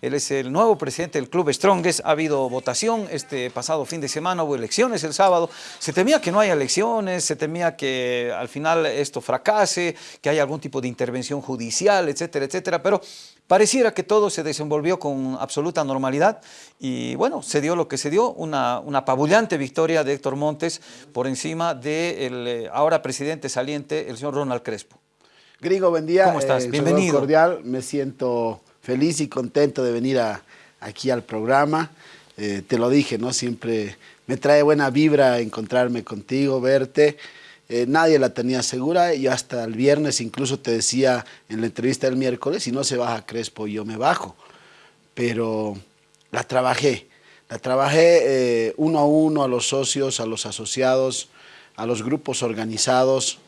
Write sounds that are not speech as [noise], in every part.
Él es el nuevo presidente del Club Strongest. Ha habido votación este pasado fin de semana, hubo elecciones el sábado. Se temía que no haya elecciones, se temía que al final esto fracase, que haya algún tipo de intervención judicial, etcétera, etcétera. Pero Pareciera que todo se desenvolvió con absoluta normalidad y bueno, se dio lo que se dio, una, una apabullante victoria de Héctor Montes por encima del eh, ahora presidente saliente, el señor Ronald Crespo. Grigo, buen día. ¿Cómo estás? Eh, Bienvenido. cordial, me siento feliz y contento de venir aquí al programa. Eh, te lo dije, ¿no? Siempre me trae buena vibra encontrarme contigo, verte. Eh, nadie la tenía segura y hasta el viernes incluso te decía en la entrevista del miércoles, si no se baja Crespo yo me bajo. Pero la trabajé, la trabajé eh, uno a uno a los socios, a los asociados, a los grupos organizados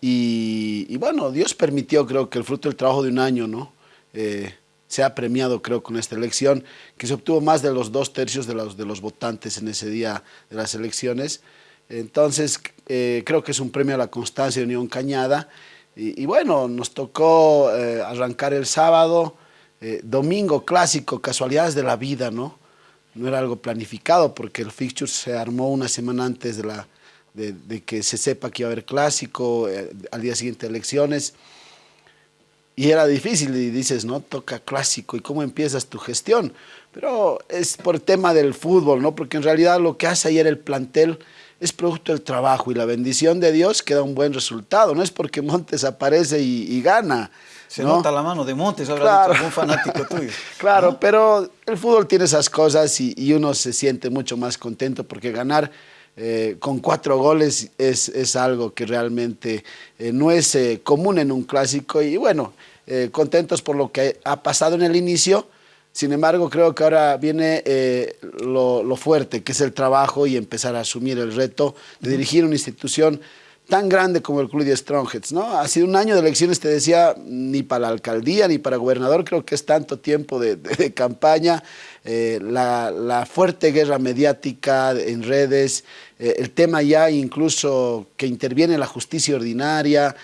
y, bueno, Dios permitió creo que el fruto del trabajo de un año, ¿no? Eh, se ha premiado creo con esta elección, que se obtuvo más de los dos tercios de los, de los votantes en ese día de las elecciones. Entonces, eh, creo que es un premio a la constancia de Unión Cañada. Y, bueno, nos tocó eh, arrancar el sábado, domingo clásico, casualidades de la vida, ¿no? No era algo planificado porque el fixture se armó una semana antes de, la, de, que se sepa que iba a haber clásico, al día siguiente elecciones. Y era difícil y dices, no, toca clásico, ¿y cómo empiezas tu gestión? Pero es por tema del fútbol, ¿no? Porque en realidad lo que hace ayer el plantel es producto del trabajo y la bendición de Dios queda un buen resultado. No es porque Montes aparece y, gana. Se nota la mano de Montes, habrá dicho algún fanático tuyo. [laughs] claro, pero el fútbol tiene esas cosas y, uno se siente mucho más contento porque ganar eh, con cuatro goles es, algo que realmente eh, no es eh, común en un clásico. Y bueno, contentos por lo que ha pasado en el inicio sin embargo, creo que ahora viene lo, fuerte, que es el trabajo y empezar a asumir el reto de dirigir una institución tan grande como el Club de Strongheads, ¿no? Ha sido un año de elecciones, te decía, ni para la alcaldía ni para gobernador, creo que es tanto tiempo de, campaña, eh, la, fuerte guerra mediática en redes, eh, el tema ya incluso que interviene la justicia ordinaria,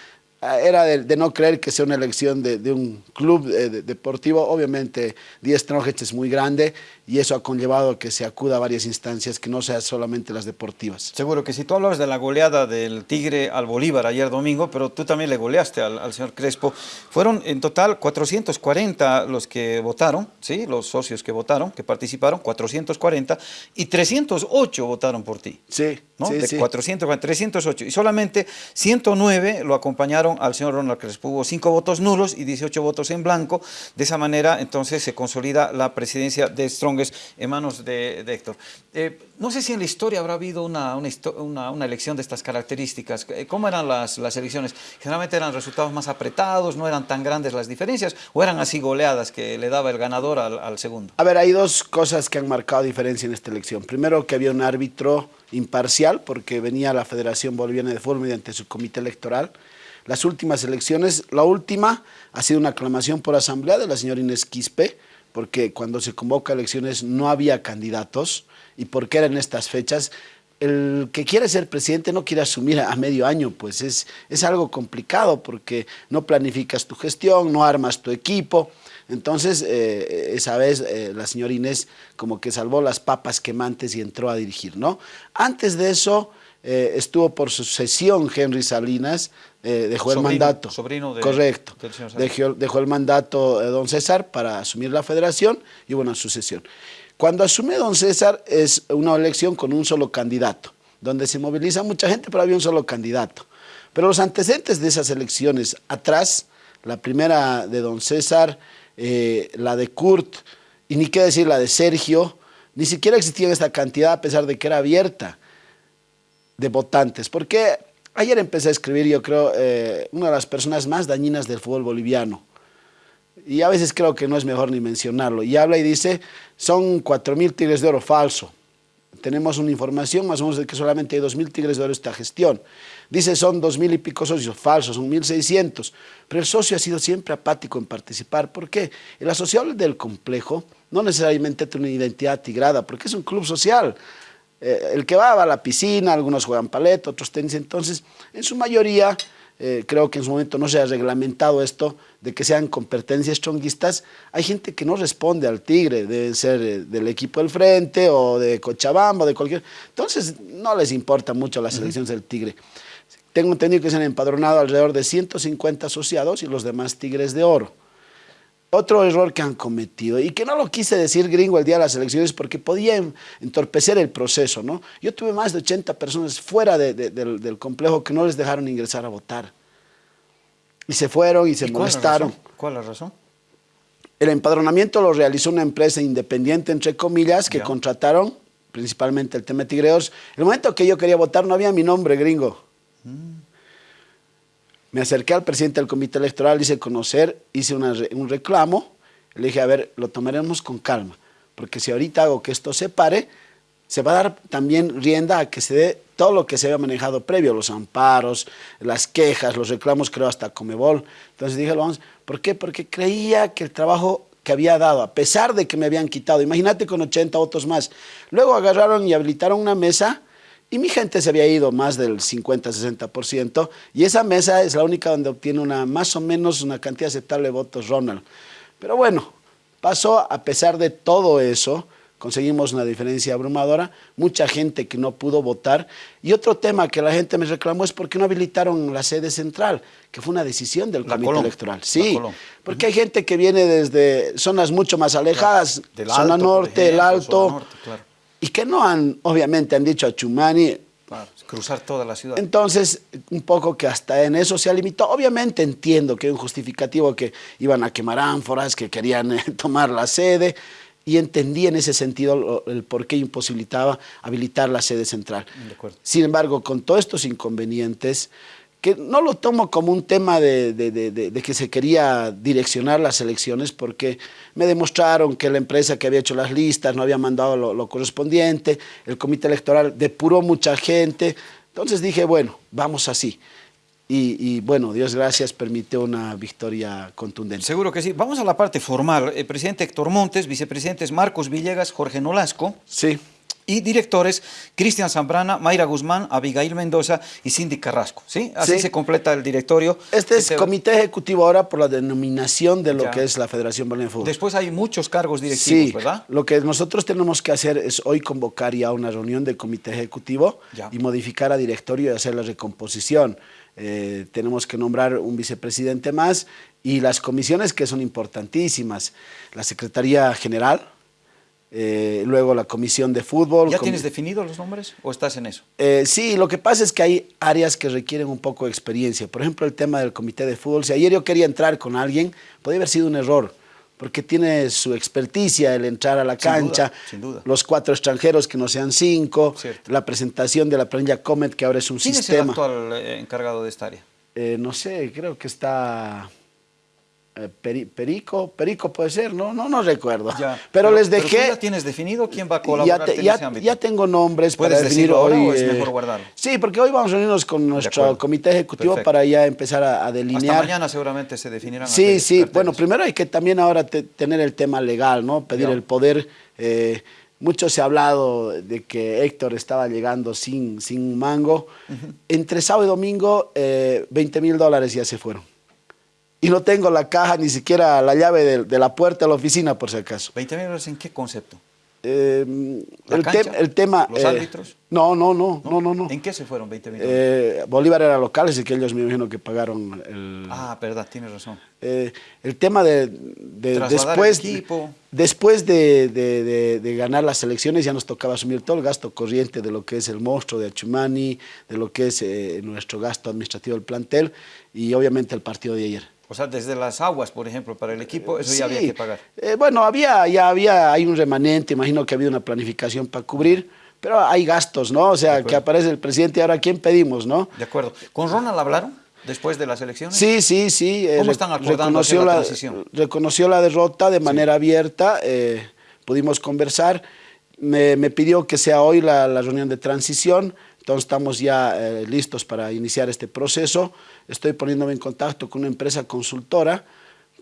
Ah, era de, no creer que sea una elección de, un club eh, deportivo. Obviamente, 10 Strongheads es muy grande y eso ha conllevado a que se acuda a varias instancias que no sean solamente las deportivas. Seguro que si tú hablas de la goleada del Tigre al Bolívar ayer domingo, pero tú también le goleaste al, señor Crespo, fueron en total 440 los que votaron, ¿sí? los socios que votaron, que participaron, 440, y 308 votaron por ti. Sí, ¿no? sí, de 400, 308, y solamente 109 lo acompañaron al señor Ronald Crespo. Hubo cinco votos nulos y 18 votos en blanco. De esa manera, entonces, se consolida la presidencia de En manos de, Héctor. Eh, no sé si en la historia habrá habido una, una, elección de estas características. Eh, ¿Cómo eran las, las, elecciones? ¿Generalmente eran resultados más apretados? ¿No eran tan grandes las diferencias? ¿O eran así goleadas que le daba el ganador al, al segundo? A ver, hay dos cosas que han marcado diferencia en esta elección. Primero, que había un árbitro imparcial, porque venía la Federación Boliviana de Fútbol mediante su comité electoral, las últimas elecciones. La última ha sido una aclamación por asamblea de la señora Inés Quispe, porque cuando se convoca elecciones no había candidatos y porque eran estas fechas. El que quiere ser presidente no quiere asumir a medio año, pues es, es algo complicado porque no planificas tu gestión, no armas tu equipo. Entonces, eh, esa vez eh, la señora Inés como que salvó las papas quemantes y entró a dirigir, ¿no? Antes de eso, eh, estuvo por sucesión Henry Salinas, eh, dejó el mandato. Sobrino de, Correcto. Dejó, el mandato de don César para asumir la federación y hubo una sucesión. Cuando asume don César es una elección con un solo candidato, donde se moviliza mucha gente, pero había un solo candidato. Pero los antecedentes de esas elecciones atrás, la primera de don César, eh, la de Kurt, y ni qué decir la de Sergio, ni siquiera existía esta cantidad a pesar de que era abierta de votantes. Porque ayer empecé a escribir, yo creo, eh, una de las personas más dañinas del fútbol boliviano. Y a veces creo que no es mejor ni mencionarlo. Y habla y dice, son 4.000 tigres de oro falso. Tenemos una información más o menos de que solamente hay 2.000 tigres de oro esta gestión. Dice son 2.000 y pico socios, falsos, son 1.600. Pero el socio ha sido siempre apático en participar. ¿Por qué? El asociado del complejo no necesariamente tiene una identidad tigrada, porque es un club social. Eh, el que va, va a la piscina, algunos juegan paleta, otros tenis, entonces en su mayoría eh, creo que en su momento no se ha reglamentado esto de que sean competencias chonguistas, hay gente que no responde al Tigre, deben ser eh, del equipo del frente o de Cochabamba o de cualquier... Entonces no les importa mucho las elecciones del Tigre. Tengo entendido que se han empadronado alrededor de 150 asociados y los demás Tigres de Oro. Otro error que han cometido, y que no lo quise decir gringo el día de las elecciones porque podía entorpecer el proceso, ¿no? Yo tuve más de 80 personas fuera del, complejo que no les dejaron ingresar a votar. Y se fueron y se molestaron. ¿Cuál es la razón? El empadronamiento lo realizó una empresa independiente, entre comillas, que contrataron principalmente el tema de tigreos. El momento que yo quería votar no había mi nombre gringo. Mm. Me acerqué al presidente del comité electoral, hice conocer, hice un reclamo, le dije, a ver, lo tomaremos con calma, porque si ahorita hago que esto se pare, se va a dar también rienda a que se dé todo lo que se había manejado previo, los amparos, las quejas, los reclamos, creo hasta Comebol. Entonces dije, vamos, ¿por qué? Porque creía que el trabajo que había dado, a pesar de que me habían quitado, imagínate con 80 votos más, luego agarraron y habilitaron una mesa y mi gente se había ido más del 50-60%, y esa mesa es la única donde obtiene una, más o menos una cantidad aceptable de votos Ronald. Pero bueno, pasó a pesar de todo eso, conseguimos una diferencia abrumadora, mucha gente que no pudo votar. Y otro tema que la gente me reclamó es por qué no habilitaron la sede central, que fue una decisión del comité electoral. Sí, porque hay gente que viene desde zonas mucho más alejadas, zona norte, el alto, y que no han, obviamente han dicho a Chumani... cruzar toda la ciudad. Entonces, un poco que hasta en eso se ha limitado. Obviamente entiendo que hay un justificativo que iban a quemar ánforas, que querían eh, [laughs] tomar la sede, y entendí en ese sentido el por qué imposibilitaba habilitar la sede central. Sin embargo, con todos estos inconvenientes, que no lo tomo como un tema de, que se quería direccionar las elecciones porque me demostraron que la empresa que había hecho las listas no había mandado lo, correspondiente, el comité electoral depuró mucha gente, entonces dije, bueno, vamos así. Y, bueno, Dios gracias, permitió una victoria contundente. Seguro que sí. Vamos a la parte formal. El presidente Héctor Montes, vicepresidentes Marcos Villegas, Jorge Nolasco. Sí y directores Cristian Zambrana, Mayra Guzmán, Abigail Mendoza y Cindy Carrasco. ¿sí? Así se completa el directorio. Este es comité ejecutivo ahora por la denominación de lo que es la Federación Boliviana de Fútbol. Después hay muchos cargos directivos, sí, ¿verdad? lo que nosotros tenemos que hacer es hoy convocar ya una reunión del comité ejecutivo y modificar a directorio y hacer la recomposición. Eh, tenemos que nombrar un vicepresidente más y las comisiones que son importantísimas. La Secretaría General, eh, luego la comisión de fútbol. ¿Ya tienes definidos los nombres o estás en eso? Eh, sí, lo que pasa es que hay áreas que requieren un poco de experiencia. Por ejemplo, el tema del comité de fútbol. Si ayer yo quería entrar con alguien, podría haber sido un error, porque tiene su experticia el entrar a la cancha, los cuatro extranjeros que no sean cinco, la presentación de la planilla Comet, que ahora es un sistema. ¿Quién es el actual eh, encargado de esta área? no sé, creo que está Perico, Perico puede ser, no, no, no recuerdo. pero, les dejé. Pero ya tienes definido quién va a colaborar ya, en ese ya tengo nombres para definir hoy. O es mejor guardarlo? Sí, porque hoy vamos a reunirnos con nuestro comité ejecutivo para ya empezar a, delinear. Hasta mañana seguramente se definirán. Sí, sí. Bueno, primero hay que también ahora tener el tema legal, ¿no? Pedir el poder. Eh, mucho se ha hablado de que Héctor estaba llegando sin, sin mango. Entre sábado y domingo, 20 eh, mil dólares ya se fueron y no tengo la caja, ni siquiera la llave de, la puerta de la oficina, por si acaso. ¿20 mil dólares en qué concepto? Eh, el, tema... ¿Los eh, árbitros? No, no, no, no, no, ¿En qué se fueron 20 mil eh, Bolívar era local, así que ellos me imagino que pagaron el... Ah, verdad, tienes razón. el tema de... después después de, de, ganar las elecciones ya nos tocaba asumir todo el gasto corriente de lo que es el monstruo de Achumani, de lo que es nuestro gasto administrativo del plantel y obviamente el partido de ayer. O sea, desde las aguas, por ejemplo, para el equipo, eso ya había que pagar. Eh, bueno, había, ya había, hay un remanente, imagino que había una planificación para cubrir, pero hay gastos, ¿no? O sea, que aparece el presidente y ahora ¿quién pedimos, no? De acuerdo. ¿Con Ronald hablaron después de las elecciones? Sí, sí, sí. Eh, ¿Cómo están acordando reconoció la, transición? Reconoció la derrota de manera abierta, eh, pudimos conversar, me, pidió que sea hoy la, la reunión de transición, entonces estamos ya listos para iniciar este proceso. Estoy poniéndome en contacto con una empresa consultora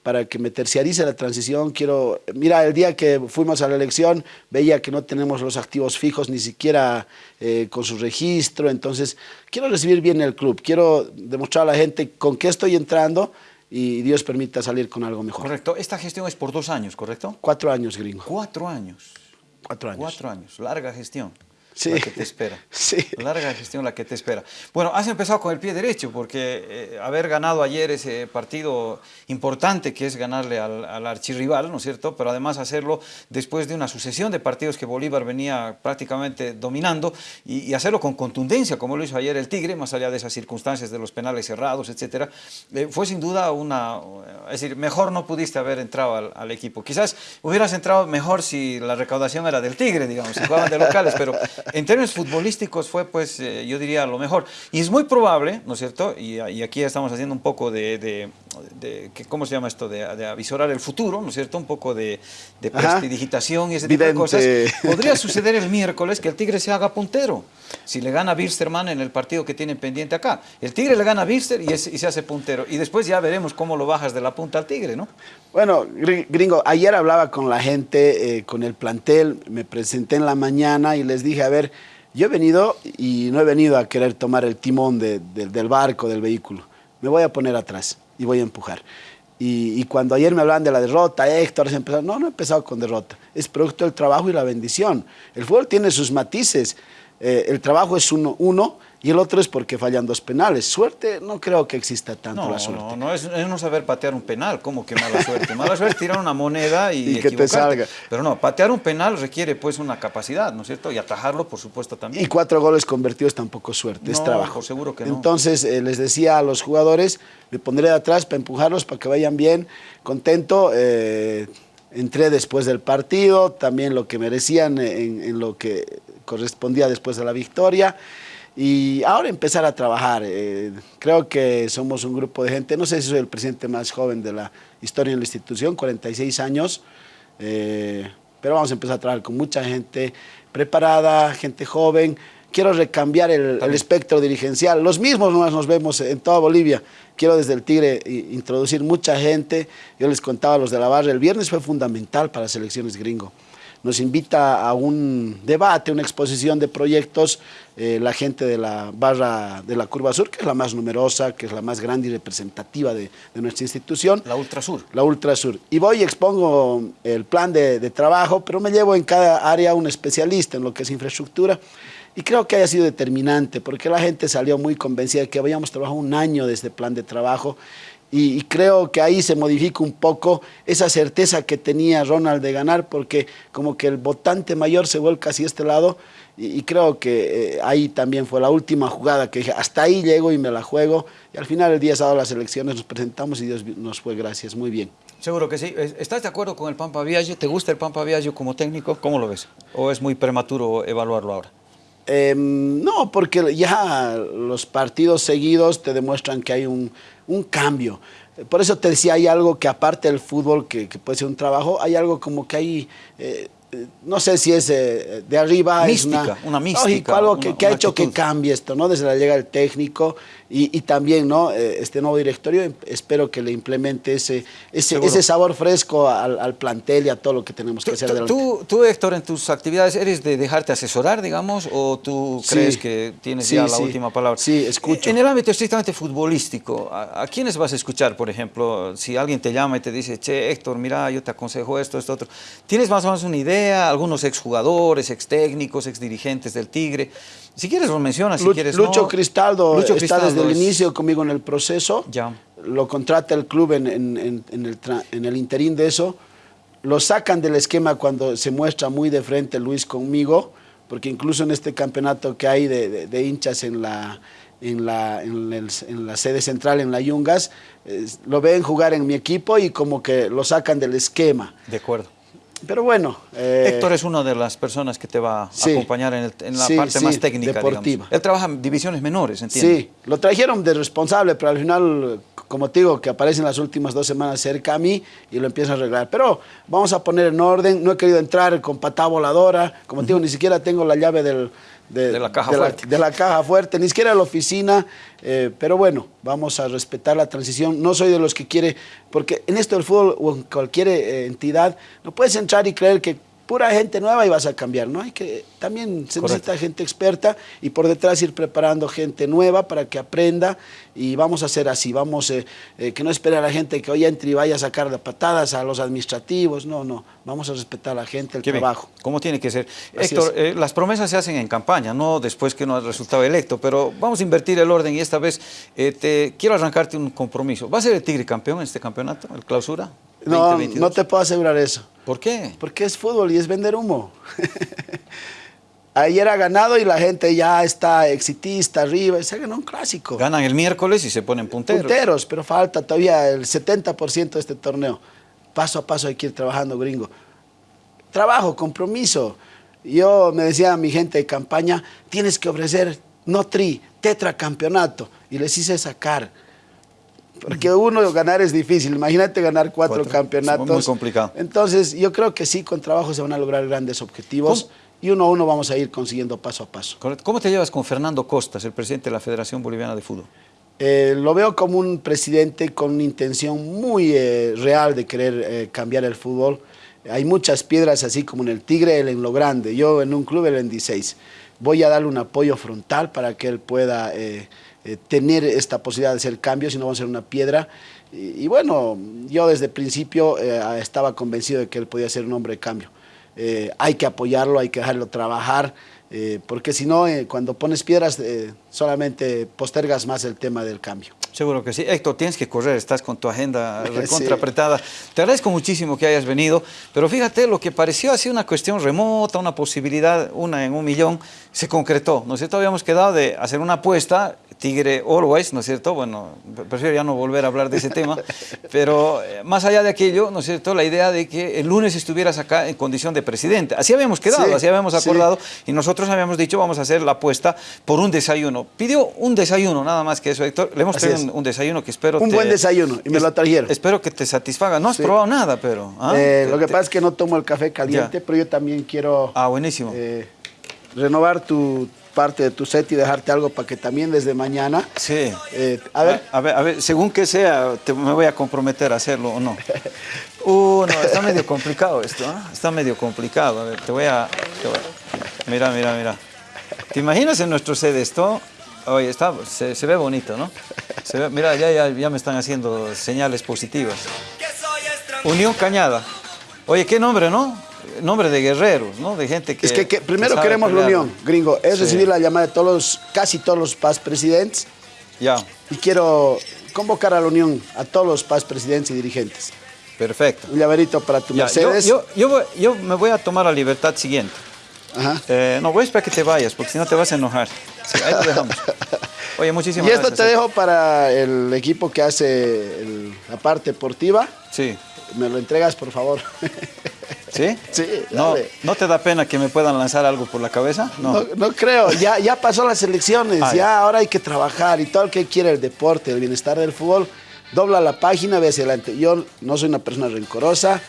para que me terciarice la transición. Quiero, mira, el día que fuimos a la elección veía que no tenemos los activos fijos ni siquiera eh, con su registro, entonces quiero recibir bien el club, quiero demostrar a la gente con qué estoy entrando y Dios permita salir con algo mejor. Correcto. Esta gestión es por dos años, ¿correcto? Cuatro años, gringo. Cuatro años. Cuatro años. Cuatro años. Larga gestión. Sí. La que te espera. [laughs] Sí. Larga gestión la que te espera. Bueno, has empezado con el pie derecho porque eh, haber ganado ayer ese partido importante que es ganarle al, al, archirrival, ¿no es cierto? Pero además hacerlo después de una sucesión de partidos que Bolívar venía prácticamente dominando y, y hacerlo con contundencia, como lo hizo ayer el Tigre, más allá de esas circunstancias de los penales cerrados, etcétera, eh, fue sin duda una... Es decir, mejor no pudiste haber entrado al, al, equipo. Quizás hubieras entrado mejor si la recaudación era del Tigre, digamos, si jugaban de locales, pero en términos futbolísticos fue, pues, eh, yo diría, lo mejor. Y es muy probable, ¿no es cierto? Y, y aquí estamos haciendo un poco de, de, ¿cómo se llama esto? De, de, avisorar el futuro, ¿no es cierto? Un poco de, de prestidigitación y ese tipo de cosas. Podría suceder el miércoles que el Tigre se haga puntero. Si le gana a Birsterman en el partido que tienen pendiente acá. El Tigre le gana a Birster y, es, y se hace puntero. Y después ya veremos cómo lo bajas de la punta al Tigre, ¿no? Bueno, gringo, ayer hablaba con la gente, eh, con el plantel, me presenté en la mañana y les dije, a ver, yo he venido y no he venido a querer tomar el timón de, de, del barco, del vehículo. Me voy a poner atrás y voy a empujar. Y, cuando ayer me hablaban de la derrota, Héctor, empezó, no, no he empezado con derrota. Es producto del trabajo y la bendición. El fútbol tiene sus matices. Eh, el trabajo es uno, uno y el otro es porque fallan dos penales. Suerte, no creo que exista tanto no, la suerte. No, no, es, es, no saber patear un penal, como que mala suerte. Mala [laughs] suerte es tirar una moneda y, y que te salga. Pero no, patear un penal requiere pues una capacidad, ¿no es cierto? Y atajarlo, por supuesto, también. Y cuatro goles convertidos tampoco es suerte, no, es trabajo. seguro que no. Entonces, eh, les decía a los jugadores, me pondré de atrás para empujarlos, para que vayan bien, contento. Eh, entré después del partido, también lo que merecían en, en lo que correspondía después de la victoria y ahora empezar a trabajar. Eh, creo que somos un grupo de gente, no sé si soy el presidente más joven de la historia en la institución, 46 años, eh, pero vamos a empezar a trabajar con mucha gente preparada, gente joven. Quiero recambiar el, el espectro dirigencial. Los mismos nos vemos en toda Bolivia. Quiero desde el Tigre introducir mucha gente. Yo les contaba a los de la barra, el viernes fue fundamental para las elecciones gringo nos invita a un debate, una exposición de proyectos, eh, la gente de la barra de la Curva Sur, que es la más numerosa, que es la más grande y representativa de, de nuestra institución. La Ultrasur. La Ultrasur. Y voy y expongo el plan de, de trabajo, pero me llevo en cada área un especialista en lo que es infraestructura. Y creo que haya sido determinante, porque la gente salió muy convencida de que habíamos trabajado un año de este plan de trabajo y, y, creo que ahí se modifica un poco esa certeza que tenía Ronald de ganar, porque como que el votante mayor se vuelca hacia este lado, y, y creo que eh, ahí también fue la última jugada que dije, hasta ahí llego y me la juego, y al final el día sábado las elecciones nos presentamos y Dios nos fue gracias, muy bien. Seguro que sí. ¿Estás de acuerdo con el Pampa Viaggio? ¿Te gusta el Pampa Viaggio como técnico? ¿Cómo lo ves? ¿O es muy prematuro evaluarlo ahora? Eh, no, porque ya los partidos seguidos te demuestran que hay un, un, cambio. Por eso te decía, hay algo que aparte del fútbol, que, que puede ser un trabajo, hay algo como que hay... Eh, no sé si es eh, de arriba mística, es una, una mística, lógico, algo una, que, ha hecho actitud. que cambie esto, ¿no? Desde la llegada del técnico y, y también, ¿no? Eh, este nuevo directorio, espero que le implemente ese, ese, ese sabor fresco al, al, plantel y a todo lo que tenemos que hacer adelante. Tú, tú, Héctor, en tus actividades, ¿eres de dejarte asesorar, digamos, o tú sí, crees que tienes sí, ya sí. la última palabra? Sí, escucho. En el ámbito estrictamente futbolístico, ¿a, ¿a, quiénes vas a escuchar, por ejemplo? Si alguien te llama y te dice, che, Héctor, mira, yo te aconsejo esto, esto, otro. ¿Tienes más o menos una idea? Algunos exjugadores, ex técnicos, ex dirigentes del Tigre. Si quieres lo mencionas, si Lucho, quieres Lucho no. Cristaldo Lucho está Cristaldo desde es... el inicio conmigo en el proceso. Ya. Lo contrata el club en, en, en, en el, en el interín de eso. Lo sacan del esquema cuando se muestra muy de frente Luis conmigo, porque incluso en este campeonato que hay de, de, de hinchas en la, en la, en, el, en la sede central, en la Yungas, eh, lo ven jugar en mi equipo y como que lo sacan del esquema. De acuerdo. Pero bueno. Eh, Héctor es una de las personas que te va a sí, acompañar en, el, en la sí, parte sí, más técnica. Deportiva. Digamos. Él trabaja en divisiones menores, entiendo. Sí, lo trajeron de responsable, pero al final como te digo, que aparece en las últimas dos semanas cerca a mí y lo empieza a arreglar. Pero vamos a poner en orden, no he querido entrar con patada voladora, como te digo, ni siquiera tengo la llave del, de, la caja fuerte. de la caja fuerte, ni siquiera la oficina, eh, pero bueno, vamos a respetar la transición. No soy de los que quiere, porque en esto del fútbol o en cualquier eh, entidad, no puedes entrar y creer que pura gente nueva y vas a cambiar, ¿no? Hay que, también se necesita gente experta y por detrás ir preparando gente nueva para que aprenda y vamos a hacer así, vamos, eh, eh, que no espere a la gente que hoy entre y vaya a sacar de patadas a los administrativos, no, no, vamos a respetar a la gente, el trabajo. ¿Cómo tiene que ser? Héctor, eh, las promesas se hacen en campaña, no después que no ha resultado electo, pero vamos a invertir el orden y esta vez te quiero arrancarte un compromiso. ¿Va a ser el Tigre campeón en este campeonato, el clausura? No, no te puedo asegurar eso. ¿Por qué? Porque es fútbol y es vender humo. [laughs] Ayer ha ganado y la gente ya está exitista arriba, se ganó un clásico. Ganan el miércoles y se ponen punteros. Punteros, pero falta todavía el 70% de este torneo. Paso a paso hay que ir trabajando, gringo. Trabajo, compromiso. Yo me decía a mi gente de campaña, tienes que ofrecer no tri, tetracampeonato. Y les hice sacar. Porque uno ganar es difícil, imagínate ganar cuatro, campeonatos. Es muy complicado. Entonces, yo creo que sí, con trabajo se van a lograr grandes objetivos. Y uno a uno vamos a ir consiguiendo paso a paso. ¿Cómo te llevas con Fernando Costas, el presidente de la Federación Boliviana de Fútbol? Eh, lo veo como un presidente con una intención muy eh, real de querer eh, cambiar el fútbol. Hay muchas piedras así como en el Tigre, él en lo grande. Yo en un club, él en 16. Voy a darle un apoyo frontal para que él pueda eh, tener esta posibilidad de hacer cambios y no vamos a ser una piedra. Y, bueno, yo desde el principio eh, estaba convencido de que él podía ser un hombre de cambio. Eh, hay que apoyarlo, hay que dejarlo trabajar, porque si no, cuando pones piedras solamente postergas más el tema del cambio. Seguro que sí. Héctor, tienes que correr, estás con tu agenda [laughs] recontra apretada. Te agradezco muchísimo que hayas venido, pero fíjate, lo que pareció así una cuestión remota, una posibilidad, una en un millón, se concretó. ¿No es cierto? Habíamos quedado de hacer una apuesta Tigre Always, ¿no es cierto? Bueno, prefiero ya no volver a hablar de ese tema, pero eh, más allá de aquello, ¿no es cierto? La idea de que el lunes estuvieras acá en condición de presidente. Así habíamos quedado, así habíamos acordado y nosotros habíamos dicho vamos a hacer la apuesta por un desayuno. Pidió un desayuno, nada más que eso, Héctor. Le hemos pedido un, desayuno que espero... Un buen desayuno y me lo trajeron. Espero que te satisfaga. No has probado nada, pero... ¿ah? Eh, lo que pasa es que no tomo el café caliente, pero yo también quiero... Ah, buenísimo. Eh, renovar tu parte de tu set y dejarte algo para que también desde mañana... Sí. Eh, a, ver. A, ver, a ver, según que sea, te, me voy a comprometer a hacerlo o no. [laughs] Uh, no, está medio complicado esto, ¿eh? Está medio complicado. A ver, te voy a... Mira, mira, mira. ¿Te imaginas en nuestro set esto? Oye, está, se, ve bonito, ¿no? mira, ya, ya, ya me están haciendo señales positivas. Unión Cañada. Oye, qué nombre, ¿no? Nombre de guerreros, ¿no? De gente que... Es que, primero queremos la unión, gringo. Es recibir la llamada de todos los, casi todos los paz presidentes. Ya. Y quiero convocar a la unión a todos los paz presidentes y dirigentes. Perfecto. Un llaverito para tu Mercedes. Yo, yo, me voy a tomar la libertad siguiente. Ajá. Eh, no, voy a esperar que te vayas, porque si no te vas a enojar. ahí lo dejamos. [laughs] Oye, muchísimas gracias. Y esto te dejo para el equipo que hace la parte deportiva. Sí. Me lo entregas, por favor. [laughs] ¿Sí? Sí, no, ¿No te da pena que me puedan lanzar algo por la cabeza? No, no, creo. Ya, ya pasó las elecciones, ah, ya, ahora hay que trabajar y todo el que quiere el deporte, el bienestar del fútbol, dobla la página, ve hacia adelante. Yo no soy una persona rencorosa,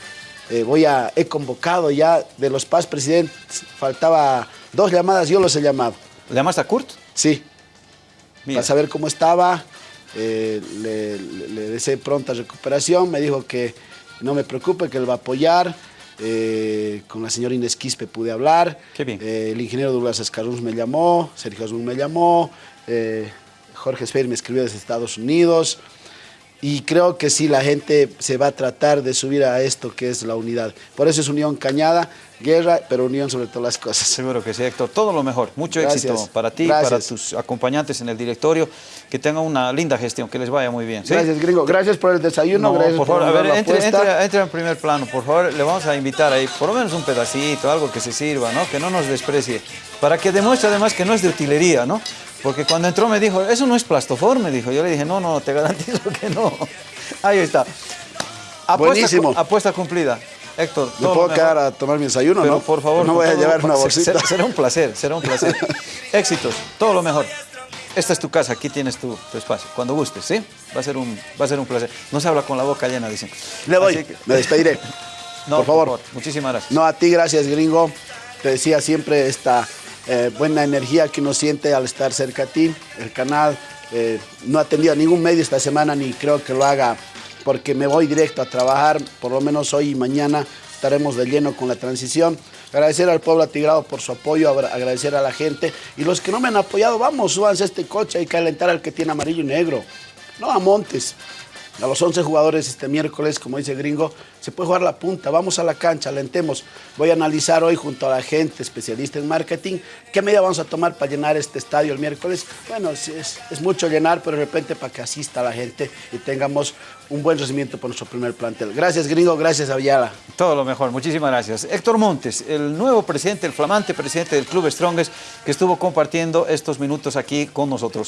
eh, voy a, he convocado ya de los PAS presidentes, faltaba dos llamadas, yo los he llamado. ¿Le llamaste a Kurt? Sí, para saber cómo estaba, eh, le, le deseé pronta recuperación, me dijo que no me preocupe, que él va a apoyar. Eh, con la señora Inés Quispe pude hablar. Eh, el ingeniero Douglas Escarruz me llamó, Sergio Azul me llamó, eh, Jorge Esfer me escribió desde Estados Unidos. Y creo que sí, la gente se va a tratar de subir a esto que es la unidad. Por eso es Unión Cañada, guerra, pero unión sobre todas las cosas. Seguro que sí, Héctor. Todo lo mejor. Mucho éxito para ti, para tus acompañantes en el directorio. Que tengan una linda gestión, que les vaya muy bien. Gracias, gringo. Gracias por el desayuno. gracias por, favor, a ver, entre, entre, en primer plano, por favor. Le vamos a invitar ahí, por lo menos un pedacito, algo que se sirva, ¿no? Que no nos desprecie. Para que demuestre además que no es de utilería, ¿no? Porque cuando entró me dijo, eso no es plastofor, me dijo. Yo le dije, no, no, te garantizo que no. [laughs] Ahí está. Apuesta, Buenísimo. Apuesta cumplida. Héctor, ¿Me puedo quedar a tomar mi desayuno, no? por favor. No voy a llevar una bolsita. Será un placer, será un placer. [laughs] Éxitos, todo lo mejor. esta es tu casa, aquí tienes tu, tu espacio, cuando gustes, ¿sí? Va a, ser un, va a ser un placer. No se habla con la boca llena, dicen. Le Así que- me despediré. [laughs] No, por favor. Muchísimas gracias. No, a ti gracias, gringo. Te decía siempre esta eh, buena energía que uno siente al estar cerca a ti. El canal eh, no ha atendido a ningún medio esta semana ni creo que lo haga porque me voy directo a trabajar. Por lo menos hoy y mañana estaremos de lleno con la transición. Agradecer al pueblo atigrado por su apoyo, agra- agradecer a la gente. Y los que no me han apoyado, vamos, súbanse a este coche, hay que alentar al que tiene amarillo y negro. No a Montes. A los 11 jugadores este miércoles, como dice Gringo, se puede jugar la punta. Vamos a la cancha, alentemos. Voy a analizar hoy junto a la gente especialista en marketing qué medida vamos a tomar para llenar este estadio el miércoles. Bueno, es, es- mucho llenar, pero de repente para que asista la gente y tengamos un buen recibimiento por nuestro primer plantel. Gracias, Gringo. Gracias, Aviala. Todo lo mejor, muchísimas gracias. Héctor Montes, el nuevo presidente, el flamante presidente del Club Strongest, que estuvo compartiendo estos minutos aquí con nosotros.